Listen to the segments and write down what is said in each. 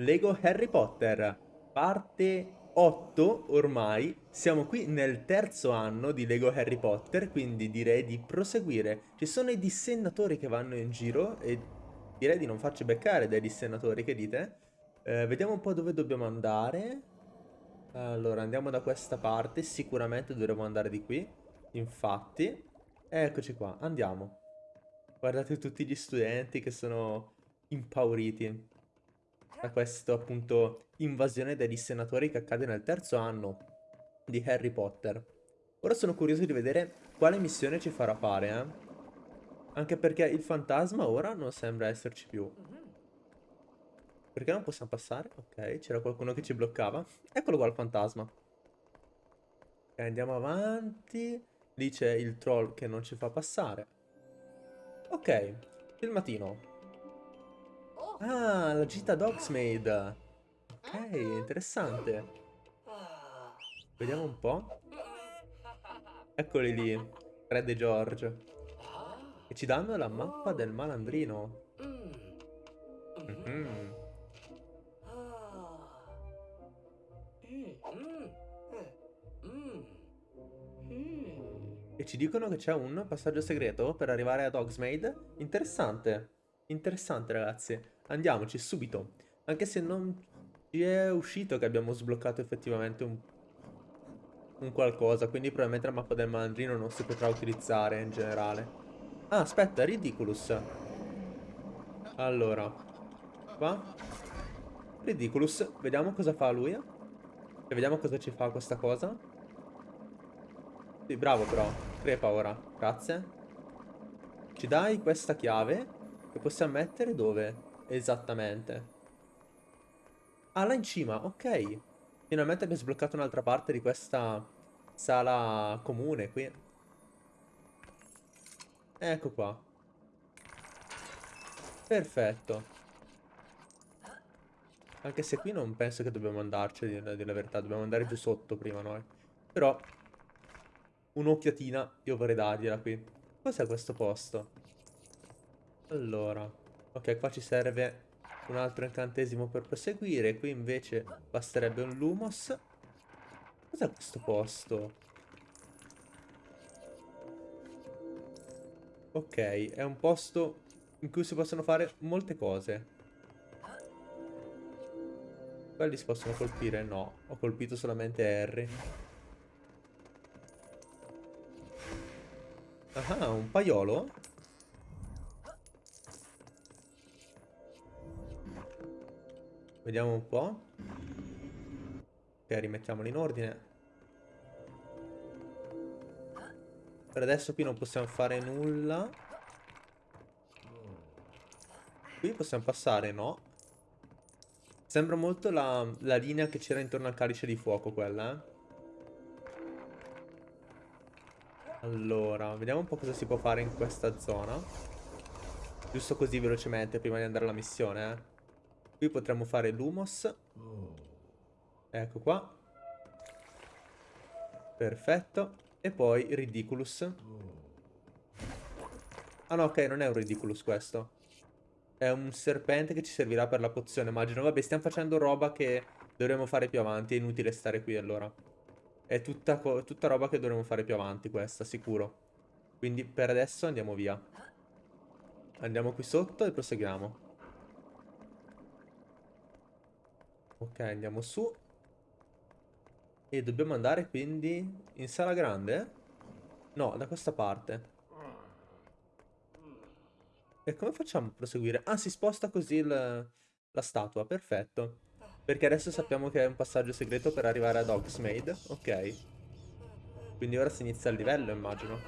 Lego Harry Potter, parte 8 ormai. Siamo qui nel terzo anno di Lego Harry Potter, quindi direi di proseguire. Ci sono i dissennatori che vanno in giro e direi di non farci beccare dai dissennatori, che dite? Eh, vediamo un po' dove dobbiamo andare. Allora, andiamo da questa parte, sicuramente dovremo andare di qui. Infatti, eccoci qua, andiamo. Guardate tutti gli studenti che sono impauriti da questa appunto invasione degli senatori che accade nel terzo anno di Harry Potter. Ora sono curioso di vedere quale missione ci farà fare, eh? Anche perché il fantasma ora non sembra esserci più. Perché non possiamo passare? Ok, c'era qualcuno che ci bloccava. Eccolo qua il fantasma. Ok, andiamo avanti. Lì c'è il troll che non ci fa passare. Ok, filmatino. Ah, la gita Dogsmaid. Ok, interessante. Vediamo un po'. Eccoli lì, Fred e George. E ci danno la mappa del malandrino. Mm -hmm. E ci dicono che c'è un passaggio segreto per arrivare a Dogsmaid. Interessante. Interessante, ragazzi. Andiamoci subito. Anche se non ci è uscito che abbiamo sbloccato effettivamente un, un qualcosa. Quindi probabilmente la mappa del malandrino non si potrà utilizzare in generale. Ah, aspetta, Ridiculous. Allora. Qua. Ridiculous. Vediamo cosa fa lui. E vediamo cosa ci fa questa cosa. Sì, bravo però. Crepa ora. Grazie. Ci dai questa chiave che possiamo mettere dove? Esattamente. Ah, là in cima, ok. Finalmente abbiamo sbloccato un'altra parte di questa sala comune qui. Ecco qua. Perfetto. Anche se qui non penso che dobbiamo andarci, di dire la verità. Dobbiamo andare giù sotto prima noi. Però, un'occhiatina io vorrei dargliela qui. Cos'è questo posto? Allora, ok, qua ci serve un altro incantesimo per proseguire. Qui invece basterebbe un Lumos. Cos'è questo posto? Ok, è un posto in cui si possono fare molte cose. Quelli si possono colpire? No, ho colpito solamente Harry. Ah, un paiolo? Vediamo un po'. Ok, rimettiamoli in ordine. Per adesso qui non possiamo fare nulla. Qui possiamo passare, no? Sembra molto la, la linea che c'era intorno al calice di fuoco quella, eh? Allora, vediamo un po' cosa si può fare in questa zona. Giusto così velocemente prima di andare alla missione, eh. Qui potremmo fare Lumos. Ecco qua. Perfetto. E poi Ridiculous. Ah no, ok, non è un Ridiculous questo. È un serpente che ci servirà per la pozione, immagino. Vabbè, stiamo facendo roba che dovremmo fare più avanti. È inutile stare qui allora. È tutta, tutta roba che dovremmo fare più avanti questa, sicuro. Quindi per adesso andiamo via. Andiamo qui sotto e proseguiamo. Ok, andiamo su. E dobbiamo andare quindi in sala grande? No, da questa parte. E come facciamo a proseguire? Ah, si sposta così il, la statua, perfetto. Perché adesso sappiamo che è un passaggio segreto per arrivare ad Hogsmeade. Ok. Quindi ora si inizia il livello, immagino.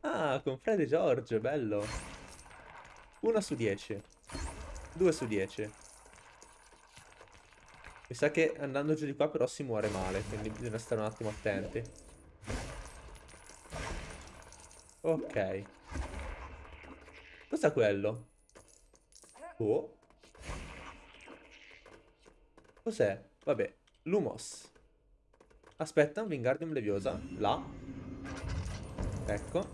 Ah, con Fred e George, bello. 1 su 10. 2 su 10. Mi sa che andando giù di qua però si muore male, quindi bisogna stare un attimo attenti. Ok. Cos'è quello? Oh. Cos'è? Vabbè, Lumos. Aspetta, Wingardium Leviosa. Là. Ecco.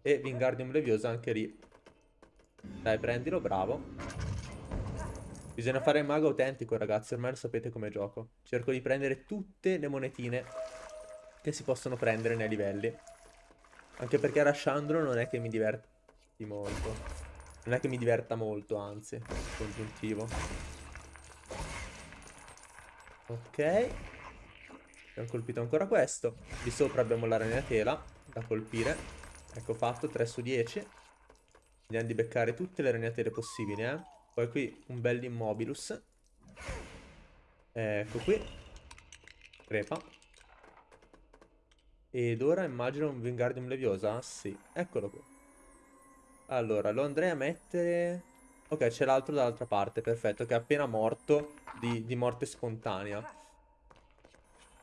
E Wingardium Leviosa anche lì. Dai, prendilo, bravo. Bisogna fare il mago autentico, ragazzi. Ormai lo sapete come gioco. Cerco di prendere tutte le monetine che si possono prendere nei livelli. Anche perché Rashandro non è che mi diverti molto. Non è che mi diverta molto, anzi, congiuntivo. Ok. Abbiamo colpito ancora questo. Di sopra abbiamo la ragnatela da colpire. Ecco fatto, 3 su 10. Andiamo di beccare tutte le ragnatele possibili, eh. Poi qui un bel immobilus. Ecco qui. Crepa. Ed ora immagino un Wingardium Leviosa? Sì, eccolo qui. Allora, lo andrei a mettere... Ok, c'è l'altro dall'altra parte, perfetto, che è appena morto di, di morte spontanea.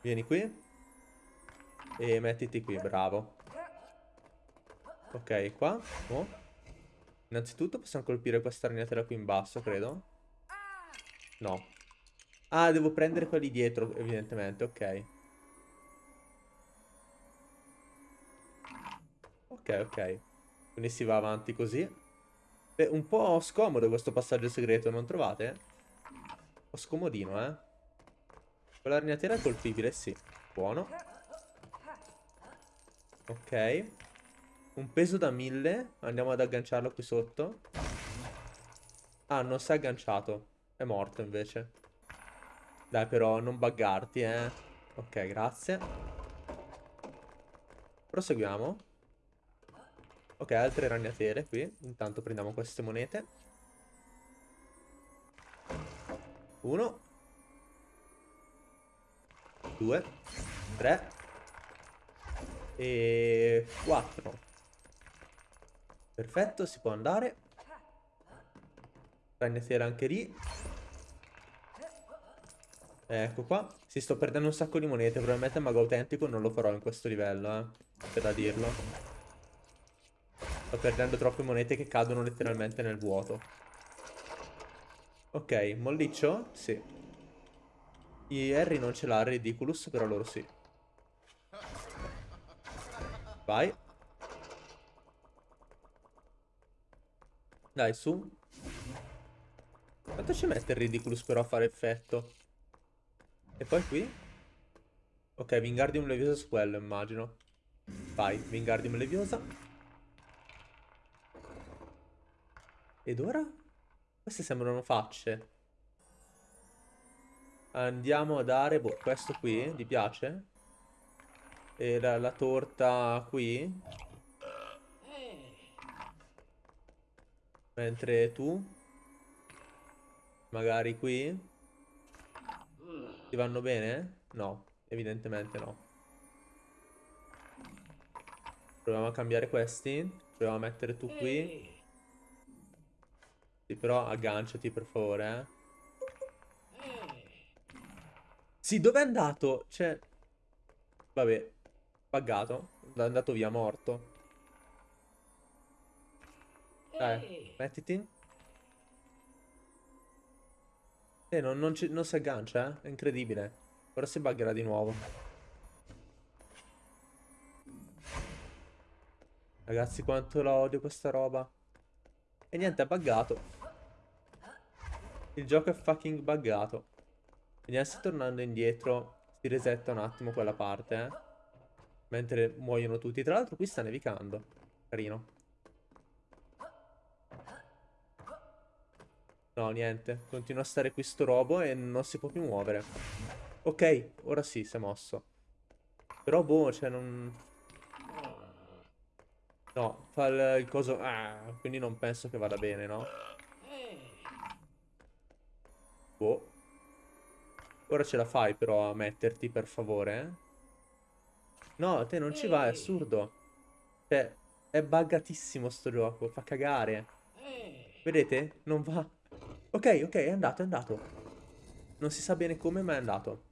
Vieni qui. E mettiti qui, bravo. Ok, qua. Oh. Innanzitutto possiamo colpire questa ragnatela qui in basso, credo. No. Ah, devo prendere quelli dietro, evidentemente, ok. Ok, ok. Quindi si va avanti così. Beh, un po' scomodo questo passaggio segreto, non trovate? Un po' scomodino, eh. Quella ragnatela è colpibile, sì. Buono. Ok. Un peso da 1000. Andiamo ad agganciarlo qui sotto. Ah, non si è agganciato. È morto invece. Dai però, non buggarti, eh. Ok, grazie. Proseguiamo. Ok, altre ragnatele qui. Intanto prendiamo queste monete. Uno. Due. Tre. E quattro. Perfetto, si può andare. Ragnatela anche lì. Ecco qua. Si sto perdendo un sacco di monete. Probabilmente il mago autentico non lo farò in questo livello, eh. C'è da dirlo. Sto perdendo troppe monete che cadono letteralmente nel vuoto. Ok, molliccio? Sì. I Harry non ce l'ha, Ridiculous, però loro sì. Vai. Dai, su. Quanto ci mette il Ridiculous però a fare effetto? E poi qui? Ok, Wingardium Leviosa su quello, immagino. Vai, Wingardium Leviosa. Ed ora? Queste sembrano facce. Andiamo a dare, boh, questo qui, ti piace? E la, la torta qui? Mentre tu? Magari qui? Ti vanno bene? No, evidentemente no. Proviamo a cambiare questi. Proviamo a mettere tu qui. Sì, però agganciati per favore, eh. Sì, dove è andato? Cioè... Vabbè. Buggato. È andato via, morto. Dai, mettiti. Eh, non, non, non si aggancia, eh? È incredibile. Ora si buggerà di nuovo. Ragazzi, quanto la odio questa roba. E niente, è buggato. Il gioco è fucking buggato. Vediamo se tornando indietro si resetta un attimo quella parte, eh. Mentre muoiono tutti. Tra l'altro qui sta nevicando. Carino. No, niente. Continua a stare qui sto robo e non si può più muovere. Ok, ora sì, si è mosso. Però boh, cioè non... No, fa il, il coso... Ah, quindi non penso che vada bene, no? Boh. Ora ce la fai però a metterti, per favore, eh? No, te non ci va, è assurdo. Cioè, è buggatissimo sto gioco, fa cagare. Vedete? Non va. Ok, ok, è andato, è andato. Non si sa bene come, ma è andato.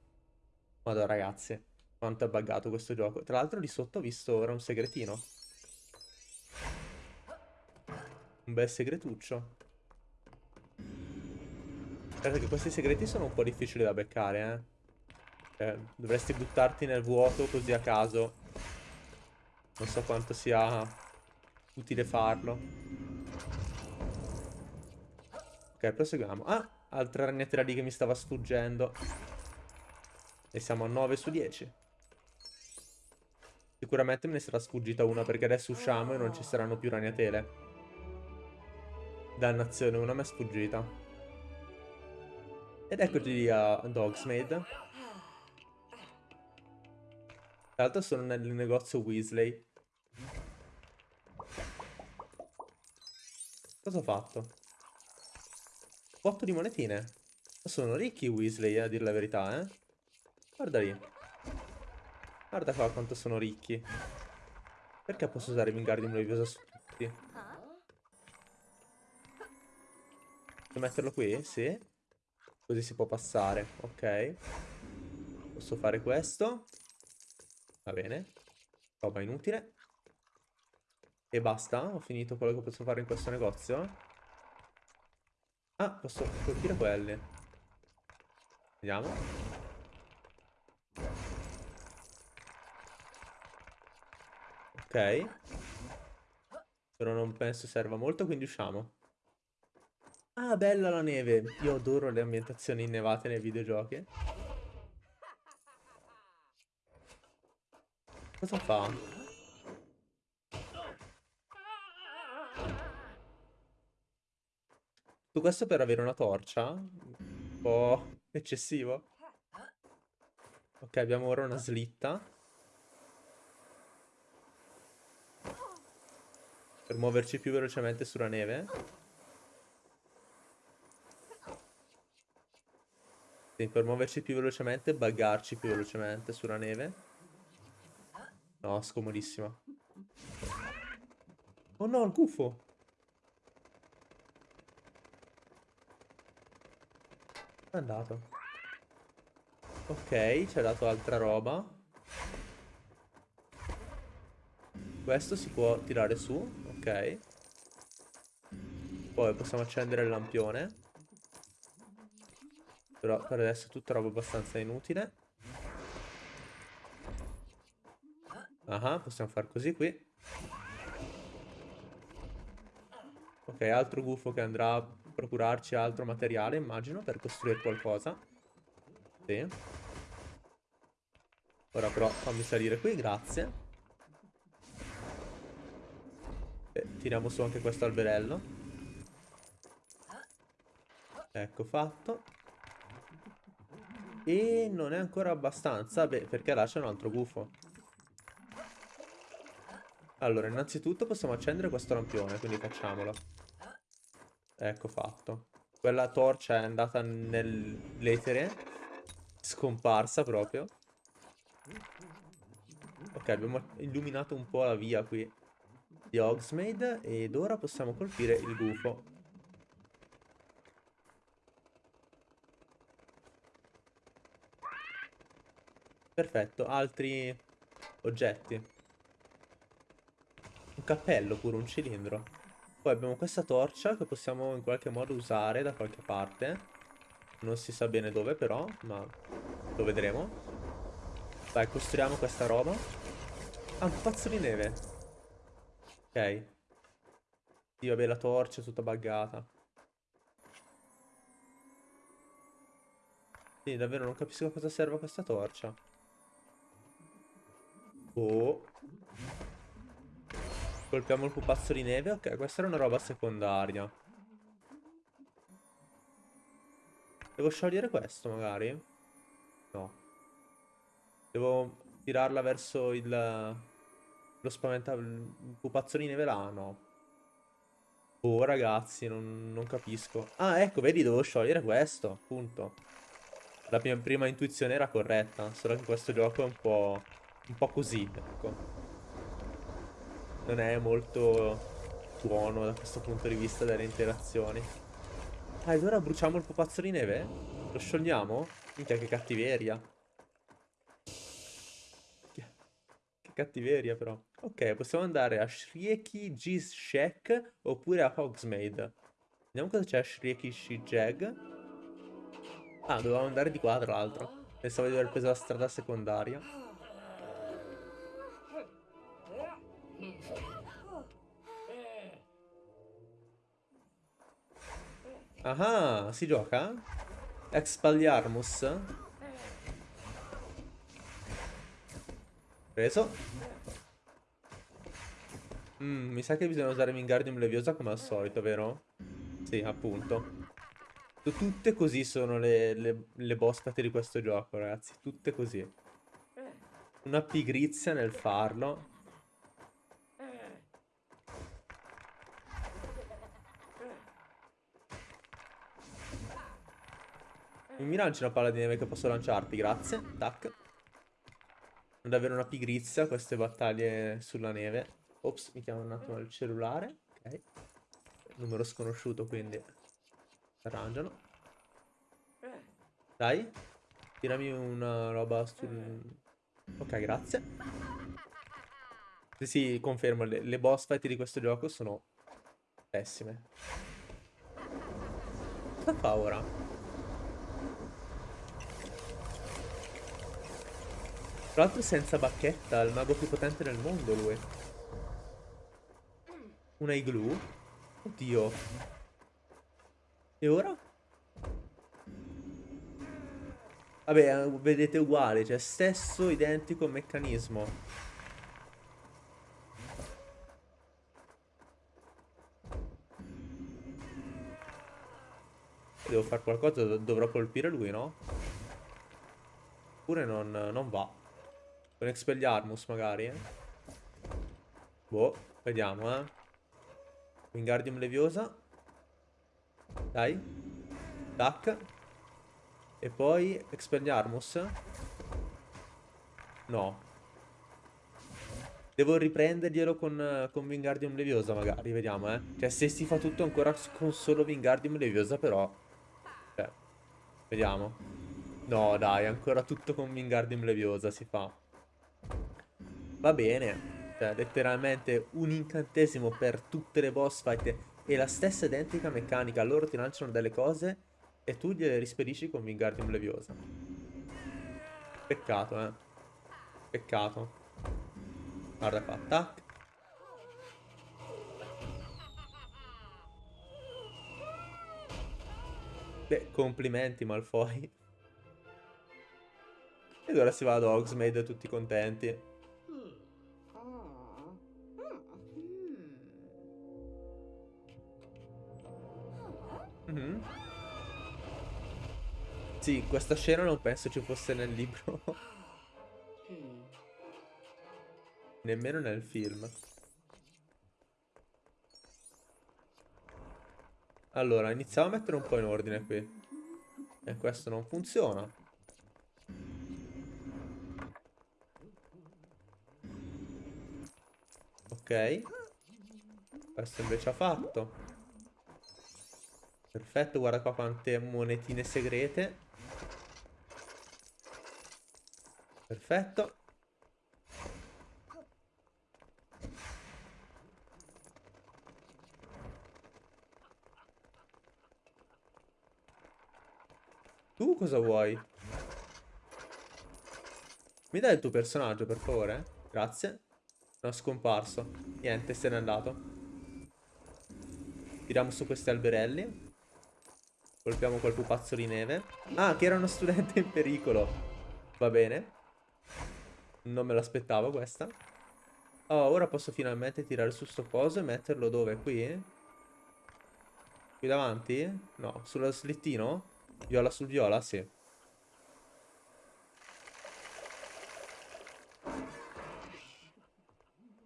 Madonna, ragazzi. Quanto è buggato questo gioco. Tra l'altro lì sotto ho visto ora un segretino. Un bel segretuccio. Guarda che questi segreti sono un po' difficili da beccare, eh. Cioè, dovresti buttarti nel vuoto così a caso. Non so quanto sia utile farlo. Ok, proseguiamo. Ah, altra ragnatela lì che mi stava sfuggendo. E siamo a 9 su 10. Sicuramente me ne sarà sfuggita una perché adesso usciamo e non ci saranno più ragnatele. Dannazione, una mi è sfuggita. Ed eccoci lì a Dogsmaid. Tra l'altro sono nel negozio Weasley. Cosa ho fatto? 8 di monetine. Sono ricchi i Weasley, a dire la verità, eh. Guarda lì. Guarda qua quanto sono ricchi. Perché posso usare Wingardium Leviosa su tutti? Devo metterlo qui? Sì. Così si può passare. Ok. Posso fare questo. Va bene. Roba inutile. E basta? Ho finito quello che posso fare in questo negozio? Ah, posso colpire quelli. Vediamo. Ok. Però non penso serva molto, quindi usciamo. Ah, bella la neve. Io adoro le ambientazioni innevate nei videogiochi. Cosa fa? Tutto questo per avere una torcia? Un po' eccessivo. Ok, abbiamo ora una slitta. Per muoverci più velocemente sulla neve. Sì, per muoverci più velocemente, buggarci più velocemente sulla neve. No, scomodissima. Oh no, il gufo! È andato. Ok, ci ha dato altra roba. Questo si può tirare su, ok. Poi possiamo accendere il lampione. Però per adesso è tutta roba abbastanza inutile. Ah, possiamo fare così qui. Ok, altro gufo che andrà procurarci altro materiale, immagino, per costruire qualcosa. Sì. Ora però fammi salire qui, grazie. E tiriamo su anche questo alberello. Ecco fatto. E non è ancora abbastanza, beh, perché là c'è un altro gufo. Allora, innanzitutto possiamo accendere questo lampione, quindi facciamolo. Ecco fatto. Quella torcia è andata nell'etere. Scomparsa proprio. Ok, abbiamo illuminato un po' la via qui di Hogsmeade ed ora possiamo colpire il gufo. Perfetto, altri oggetti. Un cappello pure, un cilindro. Poi abbiamo questa torcia che possiamo in qualche modo usare da qualche parte. Non si sa bene dove però, ma lo vedremo. Vai, costruiamo questa roba. Ah, un pazzo di neve. Ok. Sì, vabbè, la torcia è tutta buggata. Sì, davvero non capisco a cosa serve questa torcia. Oh. Colpiamo il pupazzo di neve. Ok, questa era una roba secondaria. Devo sciogliere questo, magari? No. Devo tirarla verso il... Lo spaventa... Il pupazzo di neve là? No. Oh, ragazzi, non, non capisco. Ah, ecco, vedi, devo sciogliere questo, appunto. La mia prima intuizione era corretta, solo che questo gioco è un po'... Un po' così, ecco non è molto buono da questo punto di vista delle interazioni. Ah, ed ora bruciamo il pupazzo di neve? Lo sciogliamo? Minchia, che cattiveria. Che cattiveria, però. Ok, possiamo andare a Shrieki Shack oppure a Hogsmeade. Vediamo cosa c'è a Shrieki Shijag. Ah, dovevamo andare di qua, tra l'altro. Pensavo di aver preso la strada secondaria. Ah, si gioca? Expelliarmus? Preso. Mm, mi sa che bisogna usare Wingardium Leviosa come al solito, vero? Sì, appunto. Tutte così sono le, le, le boss di questo gioco, ragazzi. Tutte così. Una pigrizia nel farlo. Mi lanci una palla di neve che posso lanciarti, grazie. Tac. Non avere una pigrizia queste battaglie sulla neve. Ops, mi chiamo un attimo il cellulare. Ok. Numero sconosciuto, quindi arrangiano. Dai. Tirami una roba sul... Ok, grazie. Sì, sì, confermo, le, le boss fight di questo gioco sono pessime. Cosa fa ora? Tra l'altro senza bacchetta, il mago più potente del mondo lui. Una igloo? Oddio. E ora? Vabbè, eh, vedete uguale, cioè stesso identico meccanismo. Devo fare qualcosa, dovrò colpire lui, no? Oppure non, non va. Con Expelliarmus magari, eh. Boh, vediamo, eh. Wingardium Leviosa. Dai. Tac. E poi Expelliarmus. No. Devo riprenderglielo con, con Wingardium Leviosa magari, vediamo, eh. Cioè, se si fa tutto ancora con solo Wingardium Leviosa, però... Cioè, vediamo. No, dai, ancora tutto con Wingardium Leviosa si fa. Va bene. Cioè, letteralmente un incantesimo per tutte le boss fight e la stessa identica meccanica. Loro ti lanciano delle cose e tu gliele rispedisci con Wingardium Leviosa. Peccato, eh. Peccato. Guarda qua, tac. Beh, complimenti Malfoy. Ed ora si va ad Hogsmeade tutti contenti. Mm -hmm. Sì, questa scena non penso ci fosse nel libro. Nemmeno nel film. Allora, iniziamo a mettere un po' in ordine qui. E questo non funziona. Ok. Questo invece ha fatto. Perfetto, guarda qua quante monetine segrete. Perfetto. Tu cosa vuoi? Mi dai il tuo personaggio, per favore? Grazie. No, scomparso. Niente, se n'è andato. Tiriamo su questi alberelli. Colpiamo quel pupazzo di neve. Ah, che era uno studente in pericolo. Va bene. Non me l'aspettavo questa. Oh, ora posso finalmente tirare su sto coso e metterlo dove? Qui? Qui davanti? No, sullo slittino? Viola sul viola? Sì.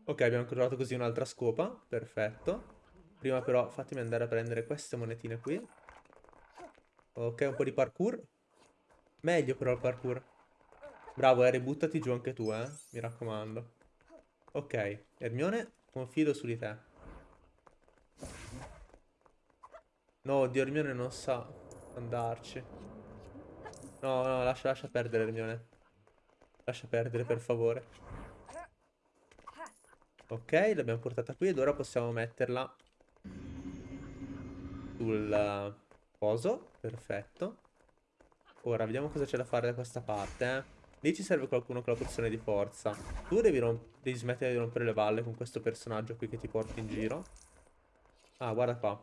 Ok, abbiamo trovato così un'altra scopa. Perfetto. Prima però fatemi andare a prendere queste monetine qui. Ok, un po' di parkour. Meglio però il parkour. Bravo, Harry, buttati giù anche tu, eh. Mi raccomando. Ok, Hermione, confido su di te. No, oddio, Hermione non sa andarci. No, no, lascia, lascia perdere, Hermione. Lascia perdere, per favore. Ok, l'abbiamo portata qui ed ora possiamo metterla sul Coso, Perfetto. Ora, vediamo cosa c'è da fare da questa parte, eh. Lì ci serve qualcuno con la pozione di forza. Tu devi, devi smettere di rompere le balle con questo personaggio qui che ti porti in giro. Ah, guarda qua.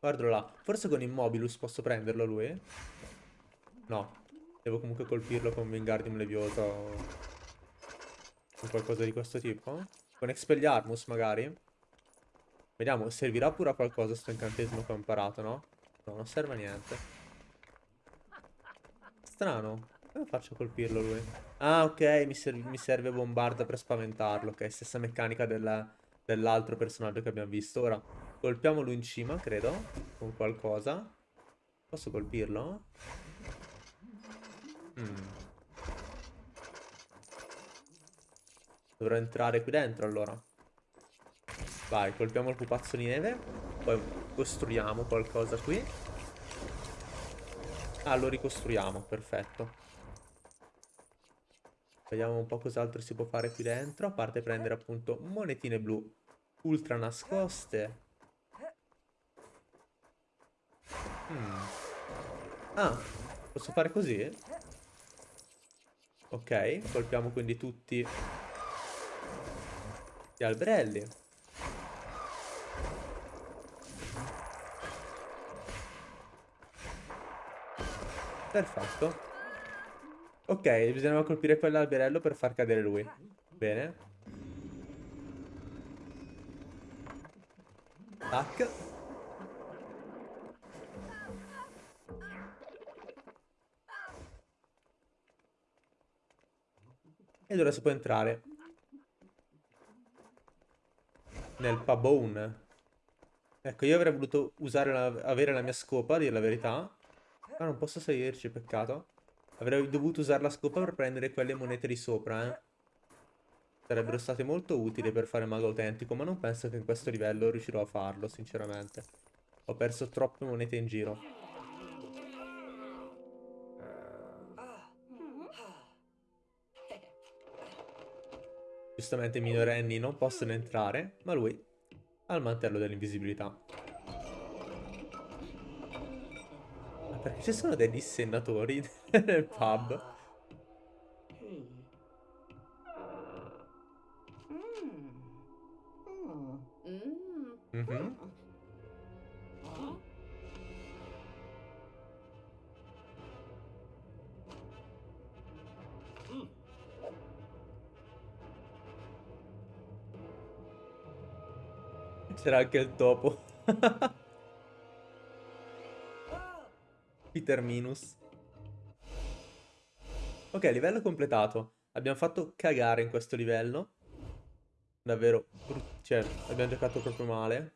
Guardalo là. Forse con Immobilus posso prenderlo lui? No. Devo comunque colpirlo con Wingardium Leviosa o... o qualcosa di questo tipo. Con Expelliarmus magari. Vediamo, servirà pure a qualcosa sto incantesimo che ho imparato, no? No, non serve a niente. Strano. Come faccio a colpirlo lui? Ah, ok, mi, serv mi serve bombarda per spaventarlo. Ok, stessa meccanica dell'altro personaggio che abbiamo visto. Ora, colpiamolo in cima, credo, con qualcosa. Posso colpirlo? Mm. Dovrò entrare qui dentro allora. Vai, colpiamo il pupazzo di neve. Poi costruiamo qualcosa qui. Ah, lo ricostruiamo, perfetto. Vediamo un po' cos'altro si può fare qui dentro. A parte prendere appunto monetine blu ultra nascoste. Hmm. Ah, posso fare così? Ok, colpiamo quindi tutti gli alberelli. Perfetto. Ok, bisognava colpire quell'alberello per far cadere lui. Bene. Tac. Ed ora si può entrare nel pabone. Ecco, io avrei voluto usare la, avere la mia scopa, a dire la verità. Ma non posso salirci, peccato. Avrei dovuto usare la scopa per prendere quelle monete di sopra, eh. Sarebbero state molto utili per fare mago autentico, ma non penso che in questo livello riuscirò a farlo, sinceramente. Ho perso troppe monete in giro. Giustamente i minorenni non possono entrare, ma lui ha il mantello dell'invisibilità. Perché ci sono dei dissennatori nel pub? Mm -hmm. C'era anche il topo. Peter Minus. Ok, livello completato. Abbiamo fatto cagare in questo livello. Davvero, cioè, abbiamo giocato proprio male.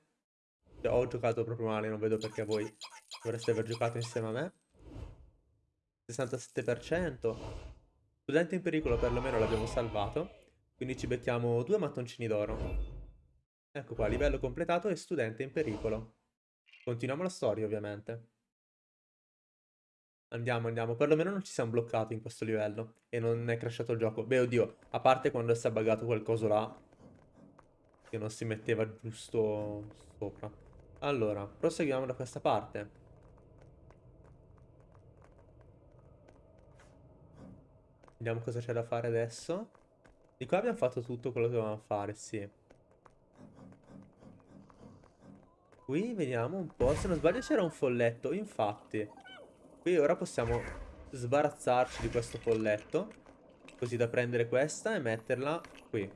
Cioè, ho giocato proprio male, non vedo perché voi dovreste aver giocato insieme a me. 67%. Studente in pericolo perlomeno l'abbiamo salvato. Quindi ci becchiamo due mattoncini d'oro. Ecco qua, livello completato e studente in pericolo. Continuiamo la storia, ovviamente. Andiamo, andiamo. Perlomeno non ci siamo bloccati in questo livello. E non è crashato il gioco. Beh, oddio. A parte quando si è buggato qualcosa là. Che non si metteva giusto sopra. Allora, proseguiamo da questa parte. Vediamo cosa c'è da fare adesso. Di qua abbiamo fatto tutto quello che dovevamo fare, sì. Qui vediamo un po'. Se non sbaglio c'era un folletto. Infatti. Qui ora possiamo sbarazzarci di questo folletto. Così da prendere questa e metterla qui.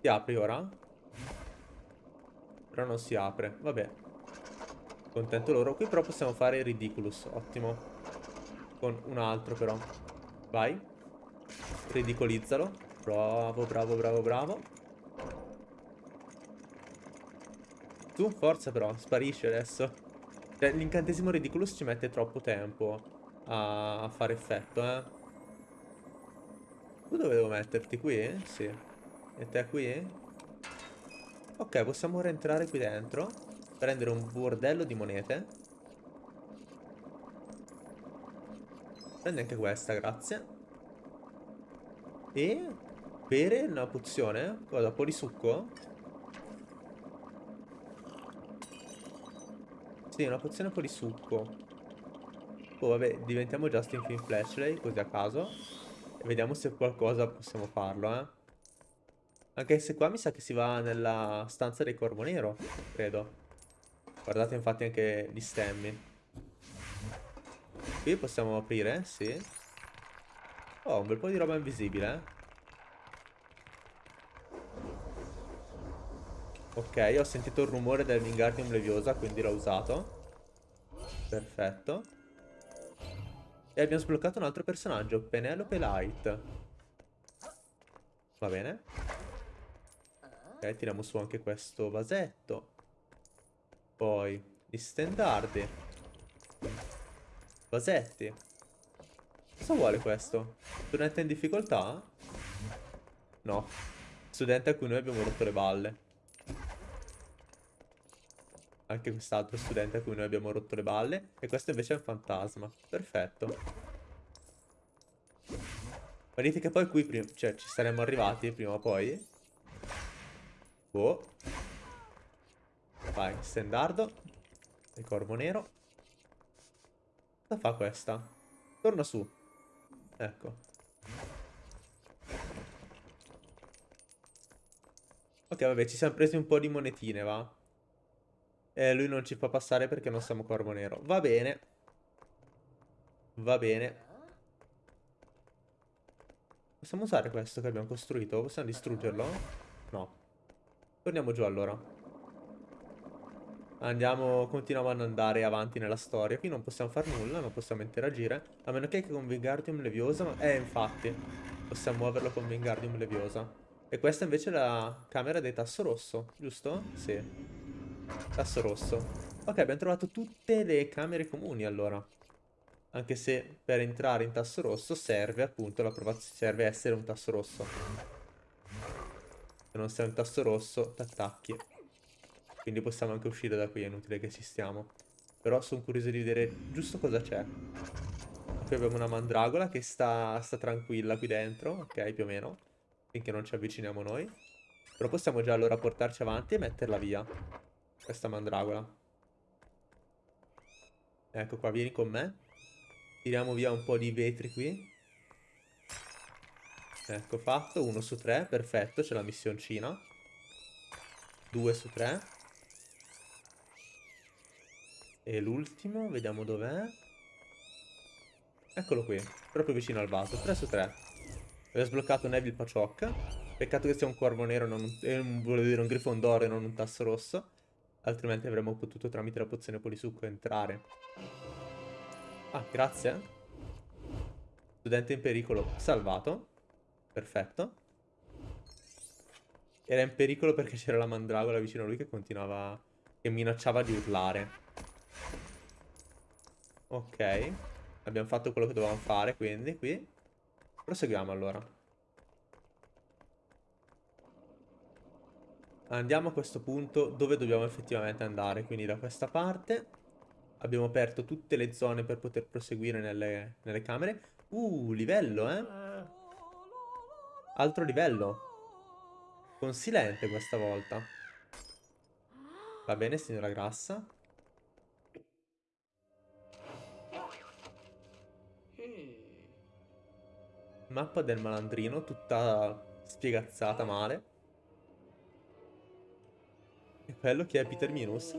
Si apri ora? Però non si apre. Vabbè. Contento loro. Qui però possiamo fare Ridiculous. Ottimo. Con un altro però. Vai. Ridicolizzalo. Bravo, bravo, bravo, bravo. Tu, forza però, sparisci adesso. L'incantesimo Ridiculous ci mette troppo tempo a, fare effetto, eh. Tu dove devo metterti? Qui? Sì. E te qui? Ok, possiamo rientrare qui dentro. Prendere un bordello di monete. Prendi anche questa, grazie. E bere una pozione? Cosa? Po' di succo? Sì, una pozione di succo. Oh, vabbè, diventiamo Justin Finn Flashlight, così a caso. E vediamo se qualcosa possiamo farlo, eh. Anche se qua mi sa che si va nella stanza del Corvo Nero, credo. Guardate infatti anche gli stemmi. Qui possiamo aprire, sì. Oh, un bel po' di roba invisibile, eh. Ok, ho sentito il rumore del Wingardium Leviosa, quindi l'ho usato. Perfetto. E abbiamo sbloccato un altro personaggio, Penelope Light. Va bene. Ok, tiriamo su anche questo vasetto. Poi, gli stendardi. Vasetti. Cosa vuole questo? Studente in difficoltà? No. Studente a cui noi abbiamo rotto le balle. Anche quest'altro studente a cui noi abbiamo rotto le balle. E questo invece è un fantasma. Perfetto. Ma dite che poi qui cioè, ci saremmo arrivati prima o poi. Boh. Vai, stendardo. Il corvo nero. Cosa fa questa? Torna su. Ecco. Ok, vabbè, ci siamo presi un po' di monetine, va? E lui non ci fa passare perché non siamo corvo nero. Va bene. Va bene. Possiamo usare questo che abbiamo costruito? Possiamo distruggerlo? No. Torniamo giù allora. Andiamo, continuiamo ad andare avanti nella storia. Qui non possiamo fare nulla, non possiamo interagire. A meno che con Wingardium Leviosa... Eh, infatti. Possiamo muoverlo con Wingardium Leviosa. E questa invece è la camera del tasso rosso, giusto? Sì. Tasso rosso. Ok, abbiamo trovato tutte le camere comuni allora. Anche se per entrare in tasso rosso serve appunto l'approvazione, serve essere un tasso rosso. Se non sei un tasso rosso, t'attacchi. Quindi possiamo anche uscire da qui, è inutile che esistiamo. Però sono curioso di vedere giusto cosa c'è. Qui abbiamo una mandragola che sta, sta tranquilla qui dentro, ok, più o meno. Finché non ci avviciniamo noi. Però possiamo già allora portarci avanti e metterla via. Questa mandragola. Ecco qua, vieni con me. Tiriamo via un po' di vetri qui. Ecco, fatto. Uno su tre, perfetto, c'è la missioncina. Due su tre. E l'ultimo, vediamo dov'è. Eccolo qui, proprio vicino al vaso, 3 su 3. Abbiamo sbloccato Neville Paciocca. Peccato che sia un corvo nero, non un, eh, volevo dire un grifondoro e non un tasso rosso. Altrimenti avremmo potuto tramite la pozione polisucco entrare. Ah, grazie. Studente in pericolo salvato. Perfetto. Era in pericolo perché c'era la mandragola vicino a lui che continuava... Che minacciava di urlare. Ok. Abbiamo fatto quello che dovevamo fare, quindi qui. Proseguiamo allora. Andiamo a questo punto dove dobbiamo effettivamente andare, quindi da questa parte. Abbiamo aperto tutte le zone per poter proseguire nelle, nelle camere. Uh, livello, eh? Altro livello. Consilente questa volta. Va bene, signora Grassa. Mappa del malandrino, tutta spiegazzata male. Quello che è Peter Minus.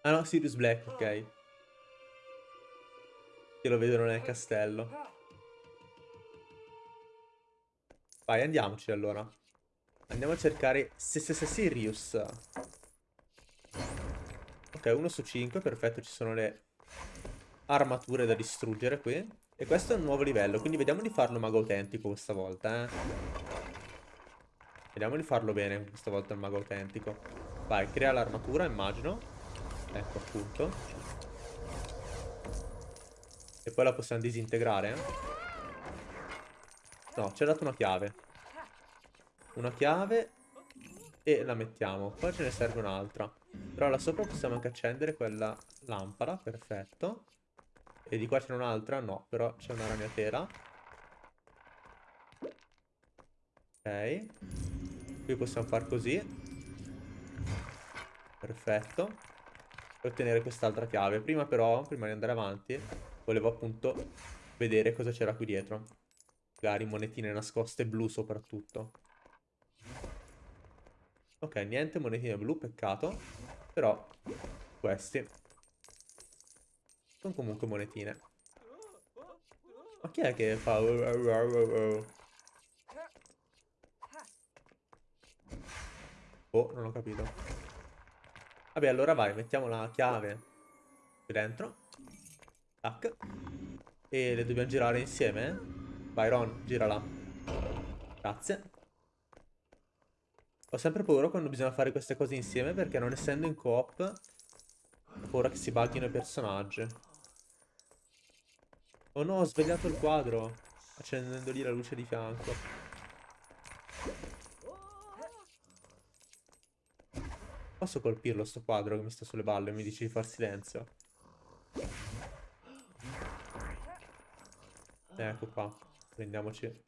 ah no, Sirius Black, ok. Che lo vedono nel castello. Vai, andiamoci allora. Andiamo a cercare Sirius. Ok, 1 su 5, perfetto, ci sono le armature da distruggere qui. E questo è un nuovo livello, quindi vediamo di farlo mago autentico questa volta, eh. Vediamo di farlo bene questa volta il mago autentico. Vai, crea l'armatura, immagino. Ecco, appunto. E poi la possiamo disintegrare, eh. No, ci ha dato una chiave. Una chiave e la mettiamo. Poi ce ne serve un'altra. Però là sopra possiamo anche accendere quella lampada, perfetto. E di qua c'è un'altra? No, però c'è una ragnatela. Ok. Qui possiamo far così. Perfetto. Per ottenere quest'altra chiave. Prima però, prima di andare avanti, volevo appunto vedere cosa c'era qui dietro. Magari monetine nascoste blu soprattutto. Ok, niente monetine blu, peccato. Però questi sono comunque monetine. Ma chi è che fa... Oh, non ho capito. Vabbè, allora vai, mettiamo la chiave qui dentro. Tac. E le dobbiamo girare insieme. Vai, Ron, girala. Grazie. Ho sempre paura quando bisogna fare queste cose insieme perché non essendo in coop ho paura che si buggino i personaggi. Oh no, ho svegliato il quadro accendendo lì la luce di fianco. Posso colpirlo sto quadro che mi sta sulle balle e mi dice di far silenzio? Ecco qua. Prendiamoci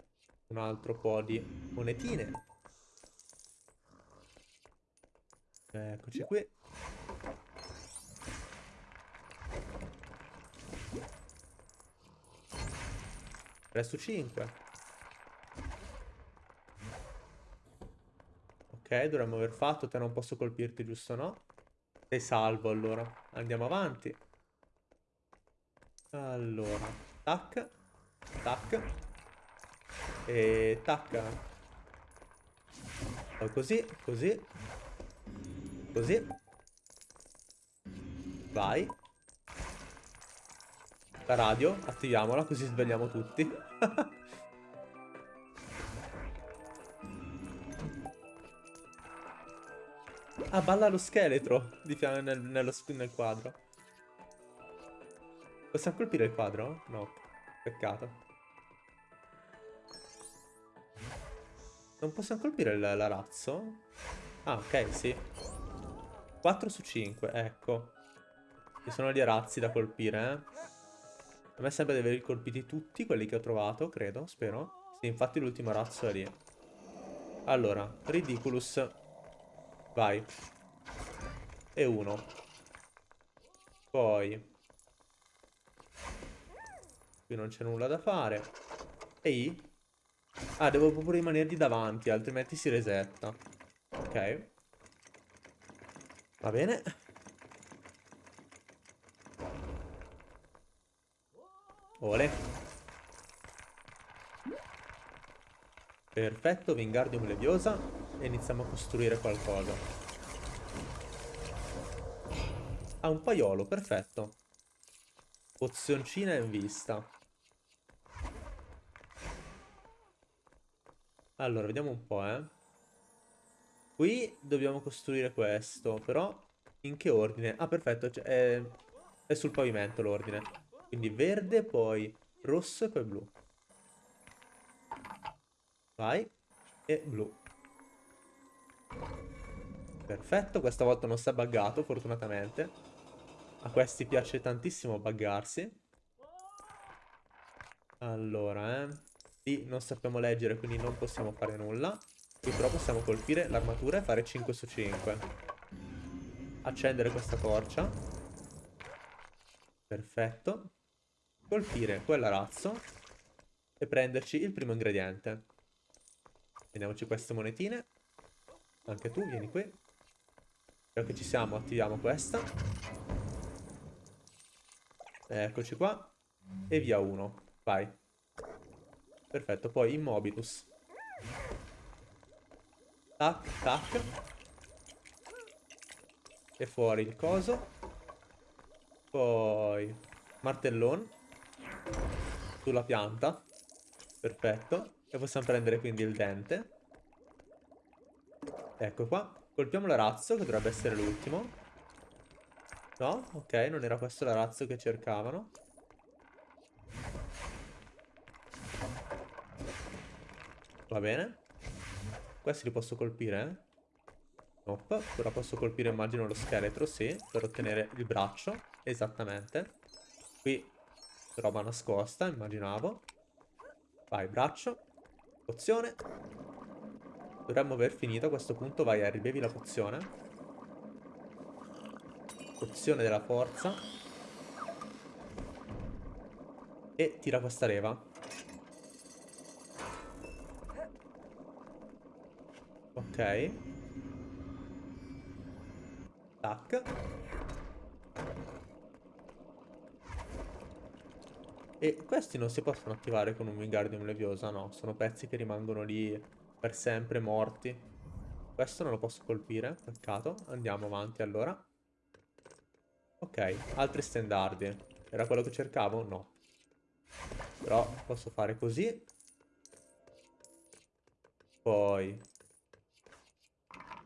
un altro po' di monetine. Eccoci qui. 3 su 5. Ok, dovremmo aver fatto. Te non posso colpirti, giusto no? Sei salvo allora. Andiamo avanti. Allora. Tac. Tac. E tac. Poi così, così. Così. Vai. La radio, attiviamola così svegliamo tutti. Ah, balla lo scheletro di fianco nel, nello, nel quadro. Possiamo colpire il quadro? No. Peccato. Non possiamo colpire l'arazzo? Ah, ok, sì. 4 su 5, ecco. Ci sono gli arazzi da colpire, eh. A me sembra di averli colpiti tutti, quelli che ho trovato, credo, spero. Sì, infatti l'ultimo arazzo è lì. Allora, Ridiculous Vai. E uno. Poi. Qui non c'è nulla da fare. E I. Ah, devo proprio rimanergli davanti, altrimenti si resetta. Ok. Va bene. Ole. Perfetto, Wingardium Leviosa e iniziamo a costruire qualcosa. Ah, un paiolo, perfetto. Pozioncina in vista. Allora, vediamo un po', eh. Qui dobbiamo costruire questo, però in che ordine? Ah, perfetto, cioè, è, è sul pavimento l'ordine. Quindi verde, poi rosso e poi blu. Vai. E blu. Perfetto, questa volta non si è buggato, fortunatamente. A questi piace tantissimo buggarsi. Allora, eh. Lì non sappiamo leggere, quindi non possiamo fare nulla. Qui però possiamo colpire l'armatura e fare 5 su 5. Accendere questa torcia. Perfetto. Colpire quell'arazzo. E prenderci il primo ingrediente. Prendiamoci queste monetine. Anche tu, vieni qui. Ora che ci siamo, attiviamo questa. Eccoci qua. E via uno. Vai. Perfetto, poi Immobilus. Tac, tac. E fuori il coso. Poi martellone. Sulla pianta. Perfetto. E possiamo prendere quindi il dente. Ecco qua. Colpiamo l'arazzo, che dovrebbe essere l'ultimo. No? Ok, non era questo l'arazzo che cercavano. Va bene. Questi li posso colpire, eh? Nope. Ora posso colpire, immagino, lo scheletro, sì. Per ottenere il braccio. Esattamente. Qui Roba nascosta, immaginavo. Vai, braccio. Pozione. Dovremmo aver finito a questo punto. Vai, Harry, bevi la pozione. Pozione della forza. E tira questa leva. Ok. Tac. E questi non si possono attivare con un Wingardium Leviosa, no. Sono pezzi che rimangono lì per sempre morti. Questo non lo posso colpire, peccato. Andiamo avanti allora. Ok, altri stendardi. Era quello che cercavo? No. Però posso fare così. Poi...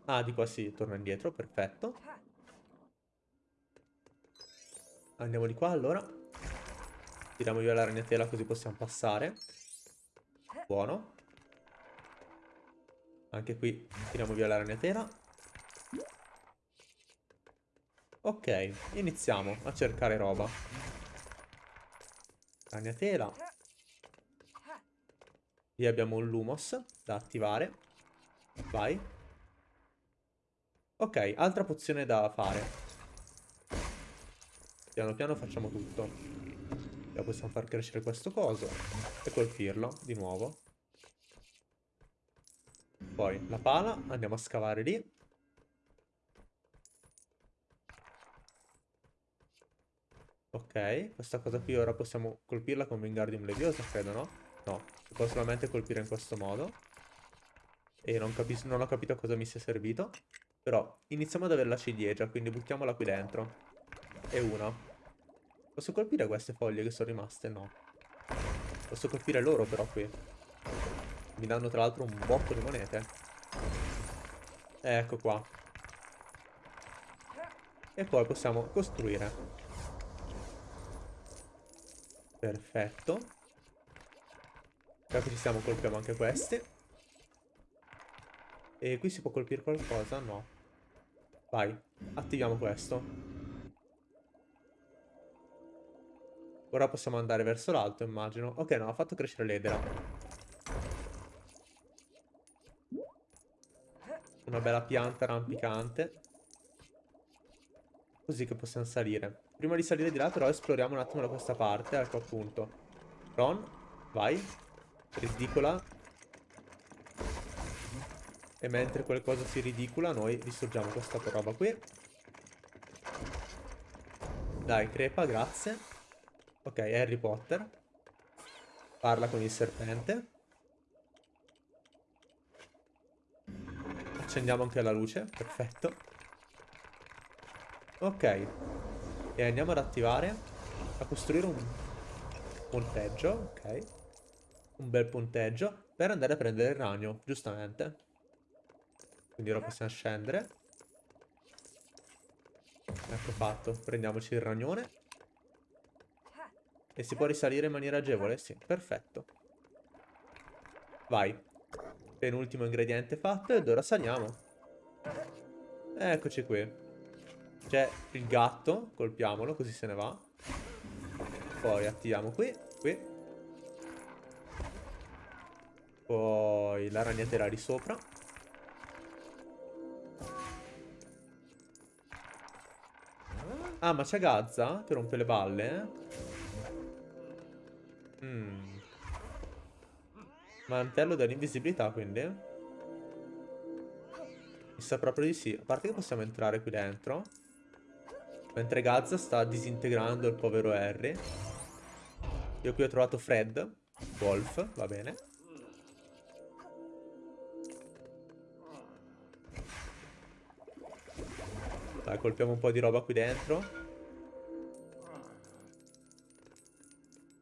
Ah, di qua si torna indietro, perfetto. Andiamo di qua allora. Tiriamo via la ragnatela così possiamo passare. Buono. Anche qui tiriamo via la ragnatela. Ok, iniziamo a cercare roba. Ragnatela. Lì abbiamo un Lumos da attivare. Vai. Ok, altra pozione da fare. Piano piano facciamo tutto. Ora possiamo far crescere questo coso e colpirlo di nuovo. Poi la pala, andiamo a scavare lì. Ok, questa cosa qui ora possiamo colpirla con Wingardium Leviosa, credo, no? No, si può solamente colpire in questo modo. E non, non ho capito a cosa mi sia servito. Però iniziamo ad avere la ciliegia, quindi buttiamola qui dentro. E una. Posso colpire queste foglie che sono rimaste? No. Posso colpire loro però qui. Mi danno tra l'altro un botto di monete. Ecco qua. E poi possiamo costruire. Perfetto. Già che ci siamo colpiamo anche questi. E qui si può colpire qualcosa? No. Vai, attiviamo questo. Ora possiamo andare verso l'alto, immagino. Ok, no, ha fatto crescere l'edera. Una bella pianta rampicante. Così che possiamo salire. Prima di salire di là, però, esploriamo un attimo da questa parte. Ecco, appunto. Ron, vai. Ridicola. E mentre qualcosa si ridicola, noi distruggiamo questa roba qui. Dai, crepa, grazie. Ok, Harry Potter. Parla con il serpente. Accendiamo anche la luce, perfetto. Ok. E andiamo ad attivare, a costruire un ponteggio, ok. Un bel ponteggio, per andare a prendere il ragno, giustamente. Quindi ora possiamo scendere. Ecco fatto, prendiamoci il ragnone. E si può risalire in maniera agevole? Sì, perfetto. Vai. Penultimo ingrediente fatto ed ora saliamo. Eccoci qui. C'è il gatto, colpiamolo così se ne va. Poi attiviamo qui, qui. Poi la ragnatela di sopra. Ah, ma c'è Gazza che rompe le balle, eh? Mantello dell'invisibilità, quindi. Mi sa proprio di sì. A parte che possiamo entrare qui dentro. Mentre Gazza sta disintegrando il povero Harry. Io qui ho trovato Fred. Wolf, va bene. Dai, colpiamo un po' di roba qui dentro.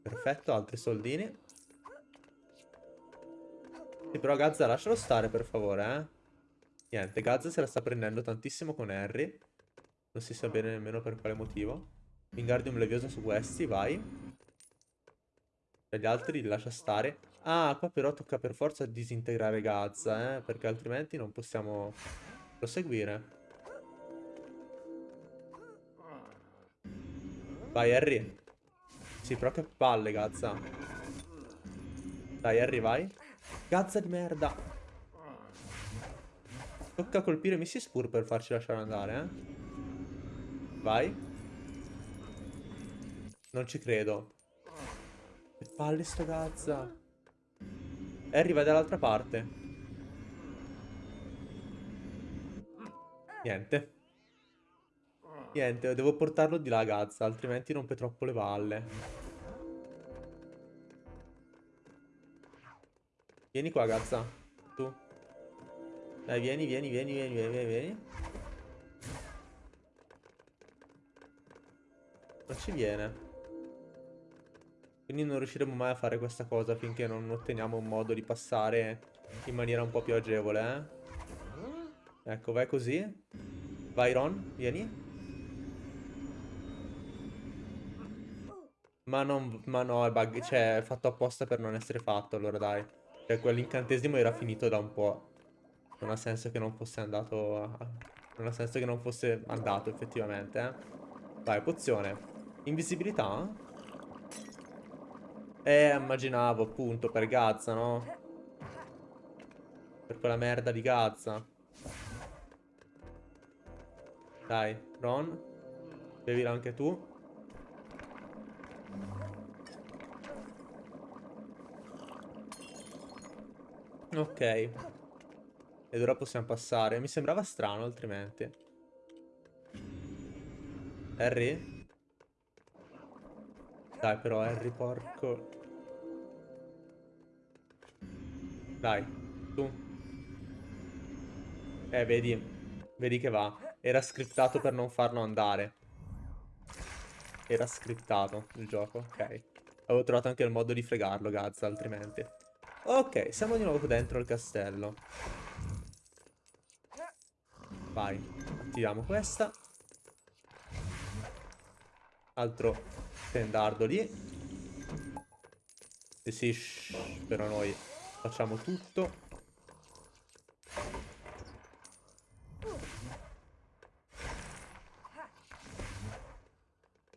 Perfetto, altri soldini. Sì, però Gazza lascialo stare per favore, eh. Niente, Gazza se la sta prendendo tantissimo con Harry. Non si sa bene nemmeno per quale motivo. Wingardium Leviosa su questi, vai. Per gli altri li lascia stare. Ah, qua però tocca per forza disintegrare Gazza, eh. Perché altrimenti non possiamo proseguire. Vai, Harry. Sì, però che palle, Gazza. Dai, Harry, vai. Gazza di merda. Tocca colpire Missy Spur per farci lasciare andare, eh. Vai. Non ci credo. Che palle sto Gazza. Harry, vai dall'altra parte. Niente. Niente, devo portarlo di là Gazza, altrimenti rompe troppo le palle. Vieni qua, Gazza. Tu. Dai, vieni, vieni, vieni, vieni, vieni, vieni. Non ci viene. Quindi non riusciremo mai a fare questa cosa finché non otteniamo un modo di passare in maniera un po' più agevole, eh. Ecco, vai così. Vai Ron, vieni. Ma non... Ma no, è bug... Cioè, è fatto apposta per non essere fatto, allora dai. Cioè, quell'incantesimo era finito da un po'. Non ha senso che non fosse andato... A... Non ha senso che non fosse andato, effettivamente, eh. Vai, pozione. Invisibilità? Eh, immaginavo, appunto, per Gazza, no? Per quella merda di Gazza. Dai, Ron. Bevila anche tu. Ok. Ed ora possiamo passare. Mi sembrava strano altrimenti. Harry? Dai però Harry, porco. Dai, tu. Eh, vedi. Vedi che va. Era scriptato per non farlo andare. Era scriptato il gioco, ok. Avevo trovato anche il modo di fregarlo, Gazza, altrimenti. Ok, siamo di nuovo dentro il castello. Vai, attiviamo questa. Altro tendardo lì. E sì, shh, però noi facciamo tutto.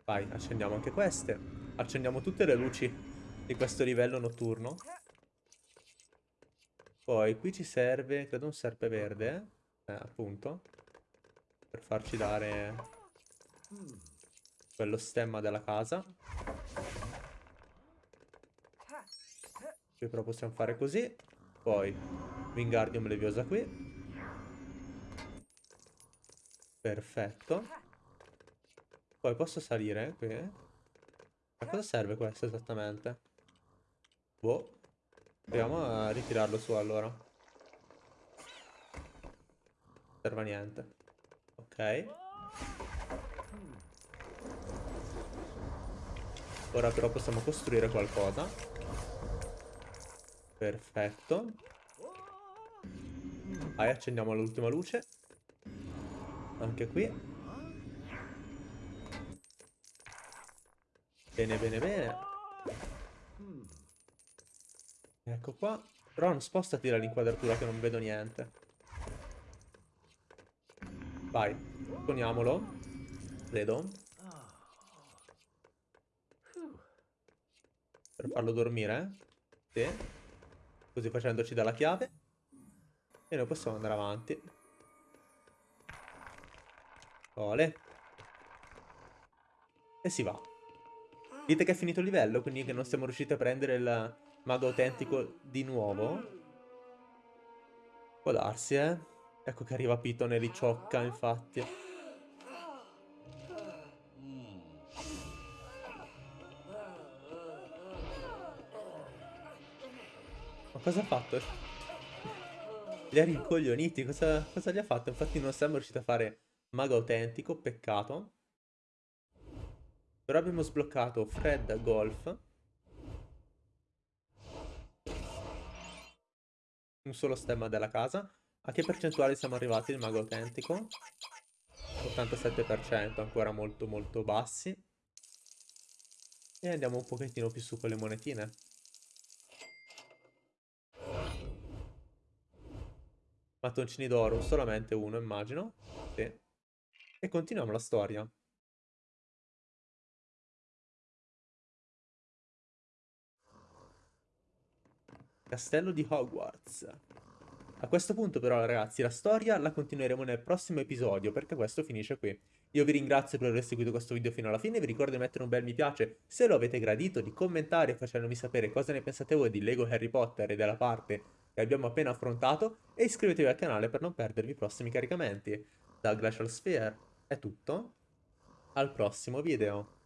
Vai, accendiamo anche queste. Accendiamo tutte le luci di questo livello notturno. Poi qui ci serve, credo un serpe verde, eh, appunto, per farci dare quello stemma della casa. Qui però possiamo fare così. Poi Wingardium Leviosa qui. Perfetto. Poi posso salire qui? A cosa serve questo esattamente? Boh. Proviamo a ritirarlo su allora. Non serve a niente. Ok. Ora però possiamo costruire qualcosa. Perfetto. Vai, accendiamo l'ultima luce. Anche qui. Bene, bene, bene. Ecco qua. Ron, spostati dall'inquadratura che non vedo niente. Vai, poniamolo. Credo. Per farlo dormire. Sì. Così facendoci dalla chiave. E noi possiamo andare avanti. Ole. E si va. Dite che è finito il livello, quindi che non siamo riusciti a prendere il Mago autentico di nuovo. Può darsi, eh. Ecco che arriva Piton e li ciocca, infatti. Ma cosa ha fatto? Li ha rincoglioniti, cosa, cosa gli ha fatto? Infatti non siamo riusciti a fare mago autentico, peccato. Però abbiamo sbloccato Fred Golf. Un solo stemma della casa. A che percentuale siamo arrivati il mago autentico? 87%, ancora molto molto bassi. E andiamo un pochettino più su con le monetine. Mattoncini d'oro, solamente uno immagino. Sì. E continuiamo la storia. Castello di Hogwarts. A questo punto però ragazzi la storia la continueremo nel prossimo episodio perché questo finisce qui. Io vi ringrazio per aver seguito questo video fino alla fine, vi ricordo di mettere un bel mi piace se lo avete gradito, di commentare facendomi sapere cosa ne pensate voi di Lego Harry Potter e della parte che abbiamo appena affrontato e iscrivetevi al canale per non perdervi i prossimi caricamenti. Da Glacial Sphere è tutto, al prossimo video.